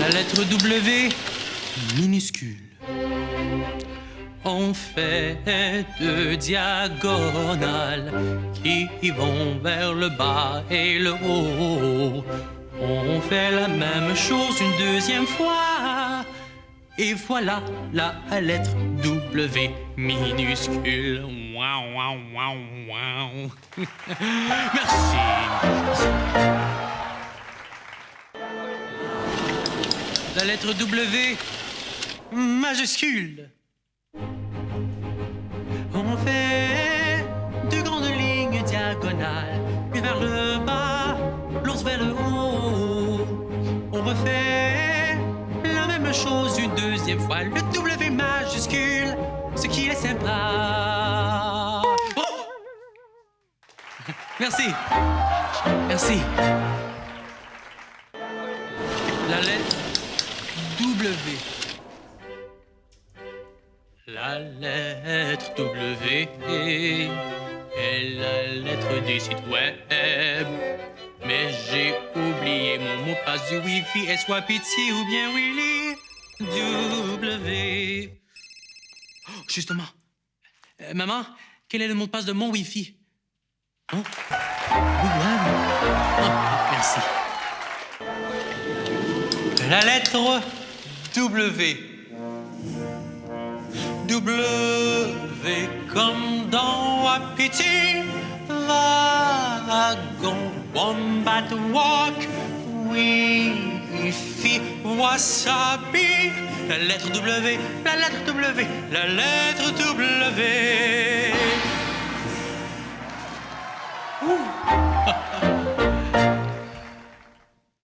La lettre W minuscule. On fait deux diagonales qui vont vers le bas et le haut. On fait la même chose une deuxième fois. Et voilà la lettre W minuscule. Waouh, waouh, waouh, waouh. Merci. La lettre W majuscule. On fait deux grandes lignes diagonales, puis vers le bas, l'autre vers le haut. On refait la même chose une deuxième fois, le W majuscule, ce qui est sympa. Oh Merci. Merci. La lettre W. La lettre W est la lettre des sites web. Mais j'ai oublié mon mot de passe du Wi-Fi. Est-ce Wapiti ou bien Willy? W. Oh, justement. Euh, maman, quel est le mot de passe de mon Wi-Fi? Oh. William. Oh, merci. La lettre W. W comme dans Wapiti, wagon, wombat walk, Wi-Fi, wasabi. La lettre W, la lettre W, la lettre W. Ouh.